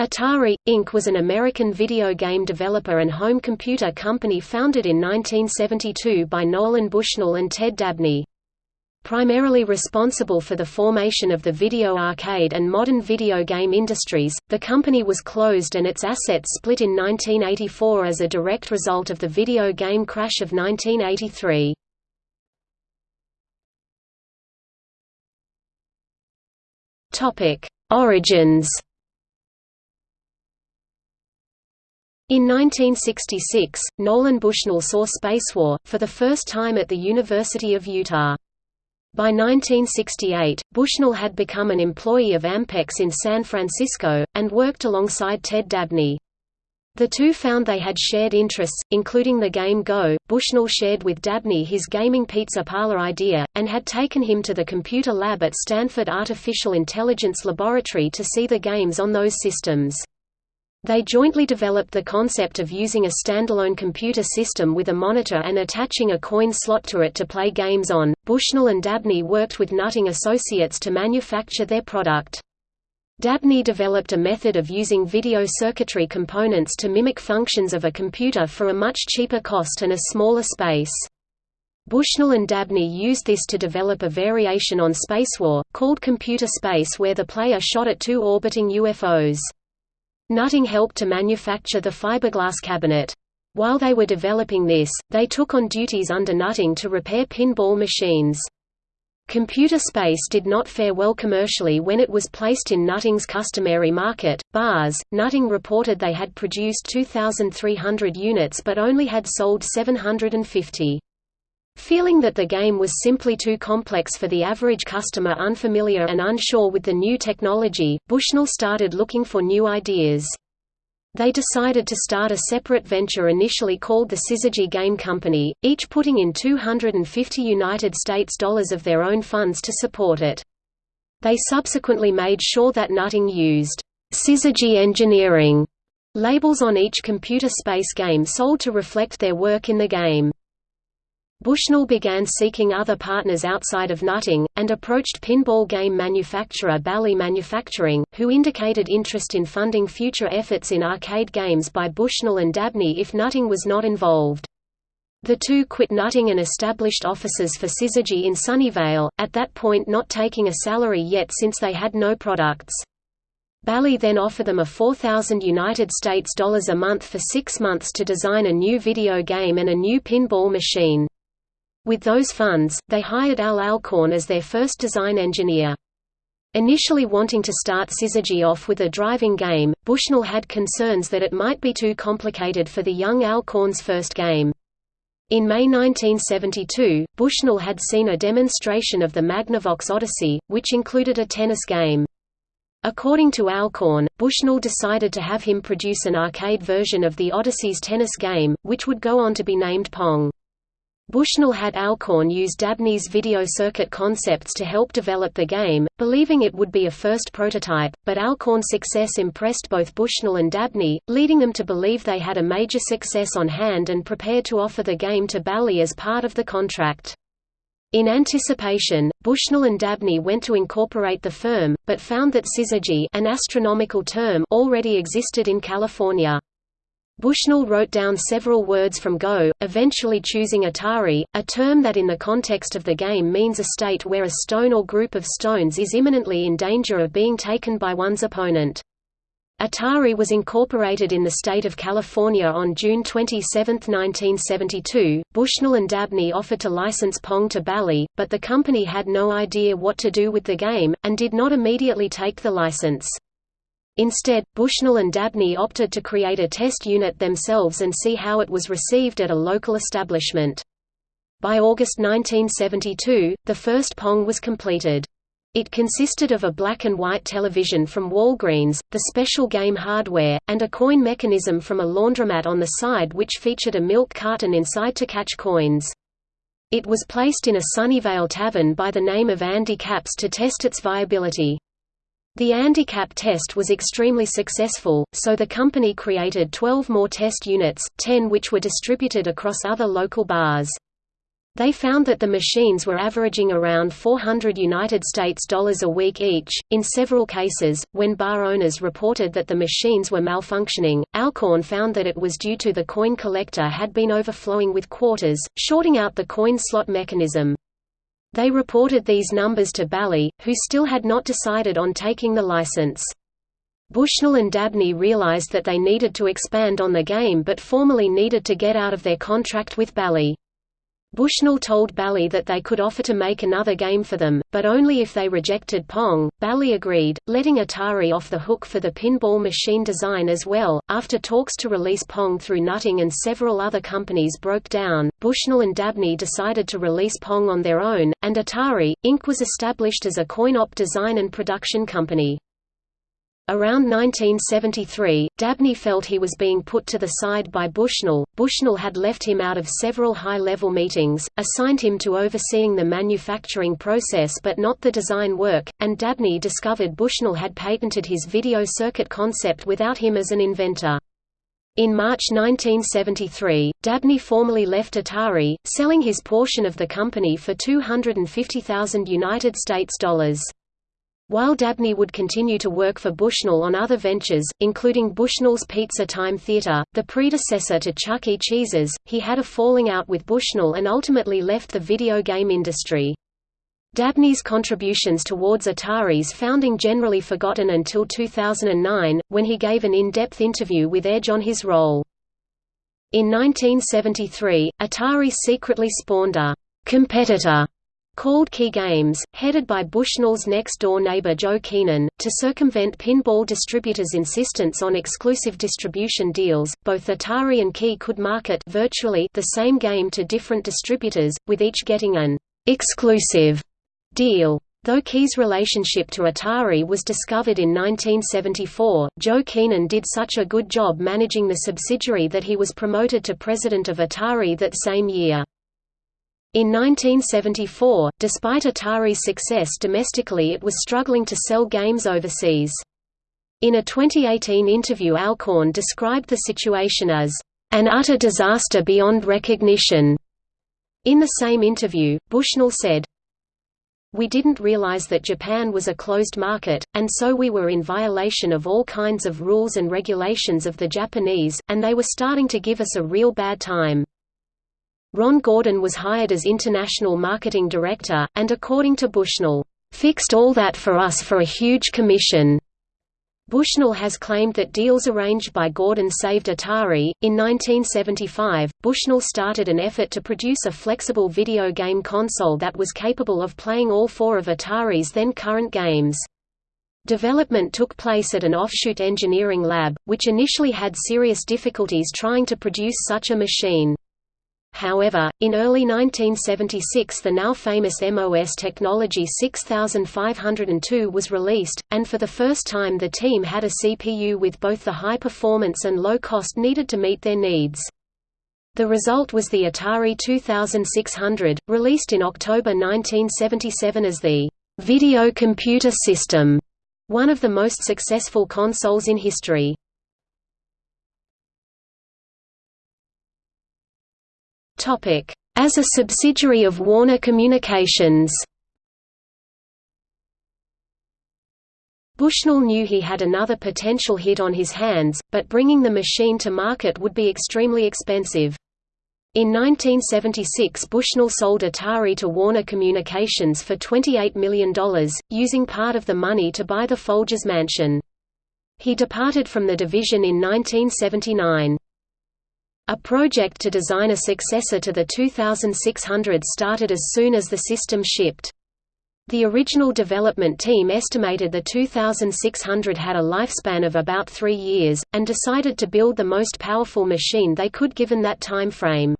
Atari, Inc. was an American video game developer and home computer company founded in 1972 by Nolan Bushnell and Ted Dabney. Primarily responsible for the formation of the video arcade and modern video game industries, the company was closed and its assets split in 1984 as a direct result of the video game crash of 1983. Origins In 1966, Nolan Bushnell saw Spacewar, for the first time at the University of Utah. By 1968, Bushnell had become an employee of Ampex in San Francisco, and worked alongside Ted Dabney. The two found they had shared interests, including the game Go. Bushnell shared with Dabney his gaming pizza parlor idea, and had taken him to the computer lab at Stanford Artificial Intelligence Laboratory to see the games on those systems. They jointly developed the concept of using a standalone computer system with a monitor and attaching a coin slot to it to play games on. Bushnell and Dabney worked with Nutting Associates to manufacture their product. Dabney developed a method of using video circuitry components to mimic functions of a computer for a much cheaper cost and a smaller space. Bushnell and Dabney used this to develop a variation on Spacewar, called Computer Space where the player shot at two orbiting UFOs. Nutting helped to manufacture the fiberglass cabinet. While they were developing this, they took on duties under Nutting to repair pinball machines. Computer Space did not fare well commercially when it was placed in Nutting's customary market, bars. Nutting reported they had produced 2,300 units but only had sold 750. Feeling that the game was simply too complex for the average customer unfamiliar and unsure with the new technology, Bushnell started looking for new ideas. They decided to start a separate venture initially called the Syzygy Game Company, each putting in 250 United States dollars of their own funds to support it. They subsequently made sure that Nutting used Syzygy Engineering labels on each computer space game sold to reflect their work in the game. Bushnell began seeking other partners outside of Nutting, and approached pinball game manufacturer Bally Manufacturing, who indicated interest in funding future efforts in arcade games by Bushnell and Dabney if Nutting was not involved. The two quit Nutting and established offices for Syzygy in Sunnyvale, at that point not taking a salary yet since they had no products. Bally then offered them a 4,000 United States dollars a month for six months to design a new video game and a new pinball machine. With those funds, they hired Al Alcorn as their first design engineer. Initially wanting to start Syzygy off with a driving game, Bushnell had concerns that it might be too complicated for the young Alcorn's first game. In May 1972, Bushnell had seen a demonstration of the Magnavox Odyssey, which included a tennis game. According to Alcorn, Bushnell decided to have him produce an arcade version of the Odyssey's tennis game, which would go on to be named Pong. Bushnell had Alcorn use Dabney's video circuit concepts to help develop the game, believing it would be a first prototype, but Alcorn's success impressed both Bushnell and Dabney, leading them to believe they had a major success on hand and prepared to offer the game to Bally as part of the contract. In anticipation, Bushnell and Dabney went to incorporate the firm, but found that Syzygy an astronomical term already existed in California. Bushnell wrote down several words from Go, eventually choosing Atari, a term that in the context of the game means a state where a stone or group of stones is imminently in danger of being taken by one's opponent. Atari was incorporated in the state of California on June 27, 1972. Bushnell and Dabney offered to license Pong to Bally, but the company had no idea what to do with the game, and did not immediately take the license. Instead, Bushnell and Dabney opted to create a test unit themselves and see how it was received at a local establishment. By August 1972, the first Pong was completed. It consisted of a black and white television from Walgreens, the special game hardware, and a coin mechanism from a laundromat on the side which featured a milk carton inside to catch coins. It was placed in a Sunnyvale tavern by the name of Andy Capp's to test its viability. The Andy Capp test was extremely successful, so the company created 12 more test units, 10 which were distributed across other local bars. They found that the machines were averaging around 400 United States dollars a week each. In several cases, when bar owners reported that the machines were malfunctioning, Alcorn found that it was due to the coin collector had been overflowing with quarters, shorting out the coin slot mechanism. They reported these numbers to Bally, who still had not decided on taking the license. Bushnell and Dabney realized that they needed to expand on the game but formally needed to get out of their contract with Bally. Bushnell told Bally that they could offer to make another game for them, but only if they rejected Pong. Bally agreed, letting Atari off the hook for the pinball machine design as well. After talks to release Pong through Nutting and several other companies broke down, Bushnell and Dabney decided to release Pong on their own, and Atari, Inc. was established as a coin-op design and production company. Around 1973, Dabney felt he was being put to the side by Bushnell. Bushnell had left him out of several high-level meetings, assigned him to overseeing the manufacturing process but not the design work, and Dabney discovered Bushnell had patented his video circuit concept without him as an inventor. In March 1973, Dabney formally left Atari, selling his portion of the company for 250,000 United States dollars. While Dabney would continue to work for Bushnell on other ventures, including Bushnell's Pizza Time Theater, the predecessor to Chuck E. Cheese's, he had a falling out with Bushnell and ultimately left the video game industry. Dabney's contributions towards Atari's founding generally forgotten until 2009, when he gave an in-depth interview with Edge on his role. In 1973, Atari secretly spawned a competitor called Key Games, headed by Bushnell's next-door neighbor Joe Keenan, to circumvent pinball distributors' insistence on exclusive distribution deals. Both Atari and Key could market virtually the same game to different distributors, with each getting an exclusive deal. Though Key's relationship to Atari was discovered in 1974, Joe Keenan did such a good job managing the subsidiary that he was promoted to president of Atari that same year. In 1974, despite Atari's success domestically it was struggling to sell games overseas. In a 2018 interview Alcorn described the situation as, "...an utter disaster beyond recognition." In the same interview, Bushnell said, we didn't realize that Japan was a closed market, and so we were in violation of all kinds of rules and regulations of the Japanese, and they were starting to give us a real bad time. Ron Gordon was hired as international marketing director, and according to Bushnell, "...fixed all that for us for a huge commission." Bushnell has claimed that deals arranged by Gordon saved Atari. In 1975, Bushnell started an effort to produce a flexible video game console that was capable of playing all four of Atari's then current games. Development took place at an offshoot engineering lab, which initially had serious difficulties trying to produce such a machine. However, in early 1976 the now famous MOS Technology 6502 was released, and for the first time the team had a CPU with both the high performance and low cost needed to meet their needs. The result was the Atari 2600, released in October 1977 as the «Video Computer System», one of the most successful consoles in history. As a subsidiary of Warner Communications Bushnell knew he had another potential hit on his hands, but bringing the machine to market would be extremely expensive. In 1976 Bushnell sold Atari to Warner Communications for $28 million, using part of the money to buy the Folgers mansion. He departed from the division in 1979. A project to design a successor to the 2600 started as soon as the system shipped. The original development team estimated the 2600 had a lifespan of about three years, and decided to build the most powerful machine they could given that time frame.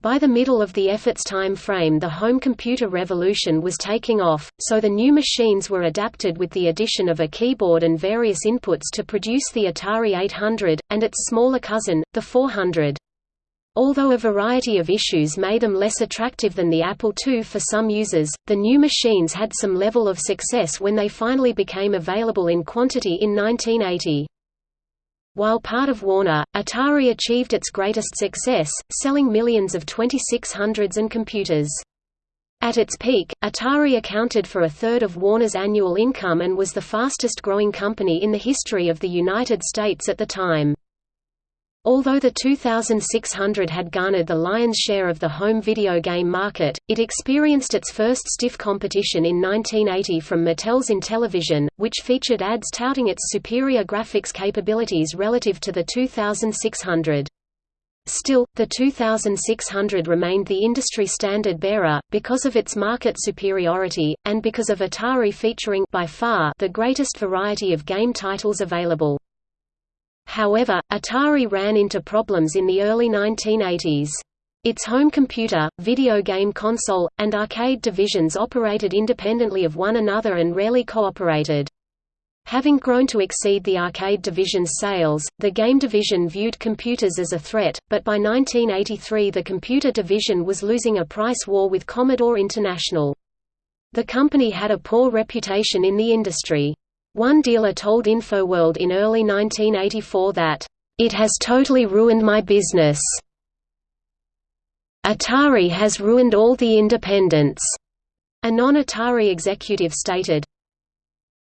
By the middle of the effort's time frame the home computer revolution was taking off, so the new machines were adapted with the addition of a keyboard and various inputs to produce the Atari 800, and its smaller cousin, the 400. Although a variety of issues made them less attractive than the Apple II for some users, the new machines had some level of success when they finally became available in quantity in 1980. While part of Warner, Atari achieved its greatest success, selling millions of 2600s and computers. At its peak, Atari accounted for a third of Warner's annual income and was the fastest growing company in the history of the United States at the time. Although the 2600 had garnered the lion's share of the home video game market, it experienced its first stiff competition in 1980 from Mattel's Intellivision, which featured ads touting its superior graphics capabilities relative to the 2600. Still, the 2600 remained the industry standard bearer, because of its market superiority, and because of Atari featuring by far the greatest variety of game titles available. However, Atari ran into problems in the early 1980s. Its home computer, video game console, and arcade divisions operated independently of one another and rarely cooperated. Having grown to exceed the arcade division's sales, the game division viewed computers as a threat, but by 1983 the computer division was losing a price war with Commodore International. The company had a poor reputation in the industry. One dealer told InfoWorld in early 1984 that, "...it has totally ruined my business. Atari has ruined all the independents." A non-Atari executive stated,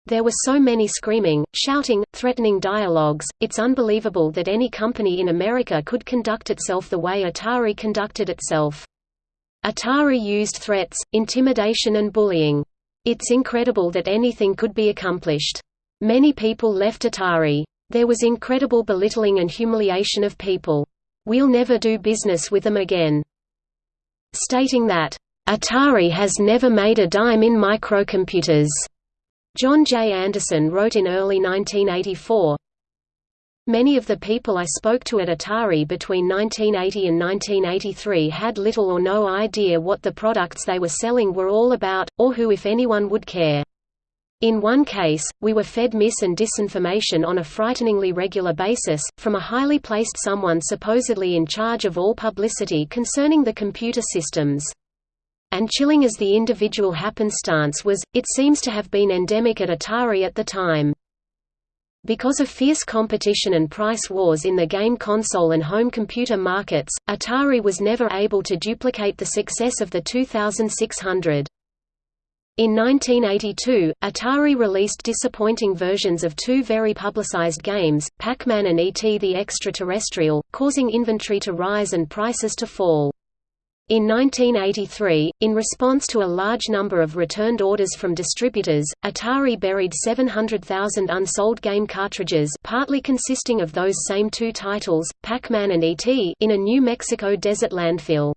there were so many screaming, shouting, threatening dialogues, it's unbelievable that any company in America could conduct itself the way Atari conducted itself. Atari used threats, intimidation and bullying. It's incredible that anything could be accomplished. Many people left Atari. There was incredible belittling and humiliation of people. We'll never do business with them again. Stating that, Atari has never made a dime in microcomputers. John J. Anderson wrote in early 1984, Many of the people I spoke to at Atari between 1980 and 1983 had little or no idea what the products they were selling were all about, or who if anyone would care. In one case, we were fed mis- and disinformation on a frighteningly regular basis, from a highly placed someone supposedly in charge of all publicity concerning the computer systems and chilling as the individual happenstance was, it seems to have been endemic at Atari at the time. Because of fierce competition and price wars in the game console and home computer markets, Atari was never able to duplicate the success of the 2600. In 1982, Atari released disappointing versions of two very publicized games, Pac-Man and E.T. the Extraterrestrial, causing inventory to rise and prices to fall. In 1983, in response to a large number of returned orders from distributors, Atari buried 700,000 unsold game cartridges partly consisting of those same two titles, Pac-Man and E.T. in a New Mexico desert landfill.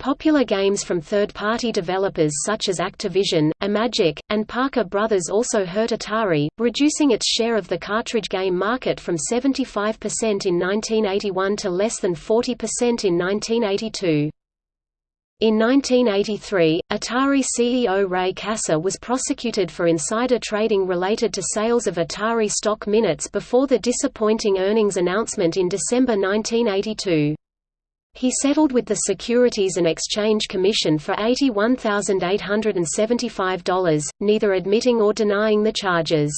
Popular games from third-party developers such as Activision, Imagic, and Parker Brothers also hurt Atari, reducing its share of the cartridge game market from 75% in 1981 to less than 40% in 1982. In 1983, Atari CEO Ray Kassar was prosecuted for insider trading related to sales of Atari stock minutes before the disappointing earnings announcement in December 1982. He settled with the Securities and Exchange Commission for $81,875, neither admitting or denying the charges.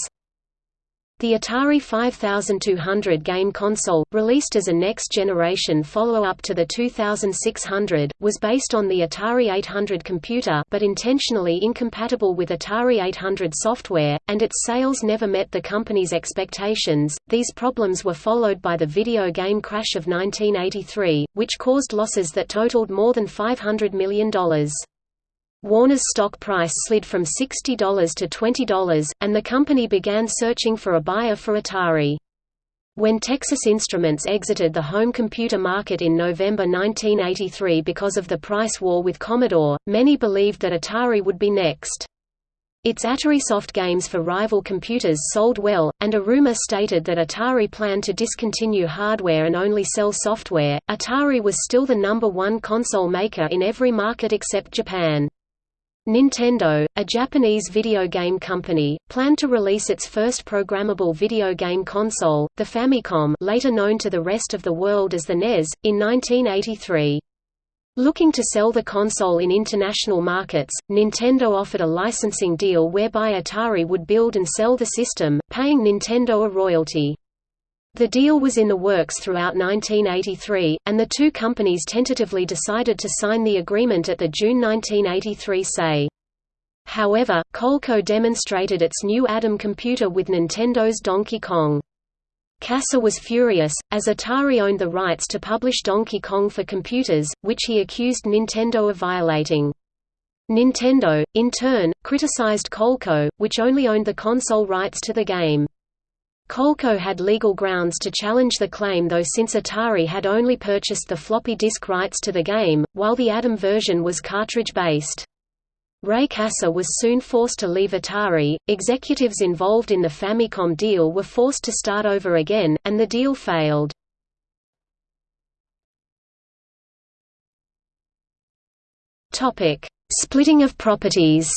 The Atari 5200 game console, released as a next-generation follow-up to the 2600, was based on the Atari 800 computer but intentionally incompatible with Atari 800 software, and its sales never met the company's expectations. These problems were followed by the video game crash of 1983, which caused losses that totaled more than $500 million. Warner's stock price slid from $60 to $20, and the company began searching for a buyer for Atari. When Texas Instruments exited the home computer market in November 1983 because of the price war with Commodore, many believed that Atari would be next. Its Atarisoft games for rival computers sold well, and a rumor stated that Atari planned to discontinue hardware and only sell software. Atari was still the number one console maker in every market except Japan. Nintendo, a Japanese video game company, planned to release its first programmable video game console, the Famicom later known to the rest of the world as the NES, in 1983. Looking to sell the console in international markets, Nintendo offered a licensing deal whereby Atari would build and sell the system, paying Nintendo a royalty. The deal was in the works throughout 1983, and the two companies tentatively decided to sign the agreement at the June 1983 CES. However, Coleco demonstrated its new Adam computer with Nintendo's Donkey Kong. Kassar was furious, as Atari owned the rights to publish Donkey Kong for computers, which he accused Nintendo of violating. Nintendo, in turn, criticized Coleco, which only owned the console rights to the game. Coleco had legal grounds to challenge the claim though since Atari had only purchased the floppy disk rights to the game, while the Adam version was cartridge-based. Ray Kassar was soon forced to leave Atari, executives involved in the Famicom deal were forced to start over again, and the deal failed. Splitting of properties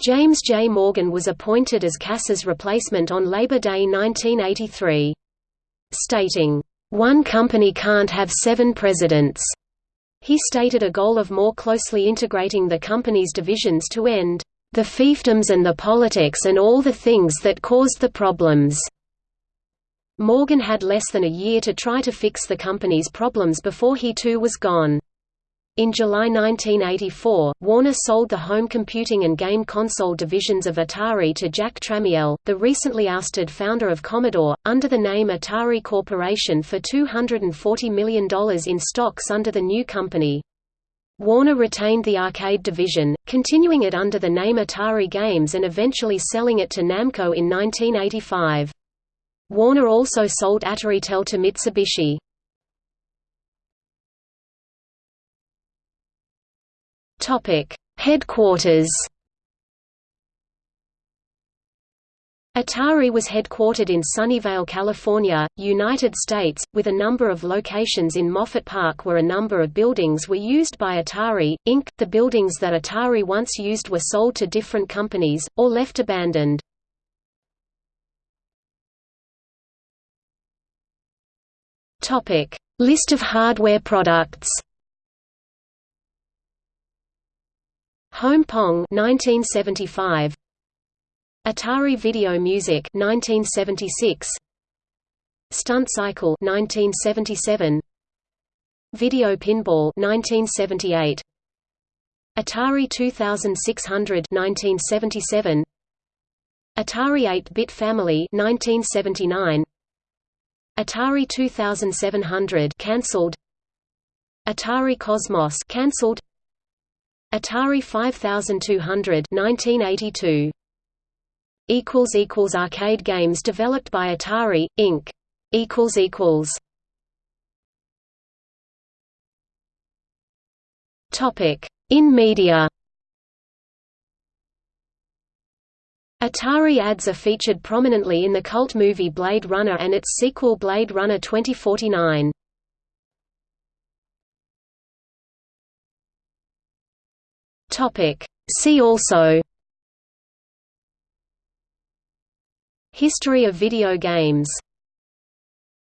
James J. Morgan was appointed as Kassar's replacement on Labor Day 1983. Stating, "...one company can't have seven presidents." He stated a goal of more closely integrating the company's divisions to end, "...the fiefdoms and the politics and all the things that caused the problems." Morgan had less than a year to try to fix the company's problems before he too was gone. In July 1984, Warner sold the home computing and game console divisions of Atari to Jack Tramiel, the recently ousted founder of Commodore, under the name Atari Corporation for $240 million in stocks under the new company. Warner retained the arcade division, continuing it under the name Atari Games and eventually selling it to Namco in 1985. Warner also sold Ataritel to Mitsubishi. Topic: Headquarters. Atari was headquartered in Sunnyvale, California, United States, with a number of locations in Moffett Park where a number of buildings were used by Atari, Inc. The buildings that Atari once used were sold to different companies, or left abandoned. List of hardware products Home Pong 1975 Atari Video Music 1976 Stunt Cycle 1977 Video Pinball 1978 Atari 2600 1977 Atari 8-bit Family 1979 Atari 2700 cancelled. Atari Cosmos cancelled Atari 5200 1982 equals equals arcade games developed by Atari Inc. Equals equals. Topic in media. Atari ads are featured prominently in the cult movie Blade Runner and its sequel Blade Runner 2049 Topic. See also History of video games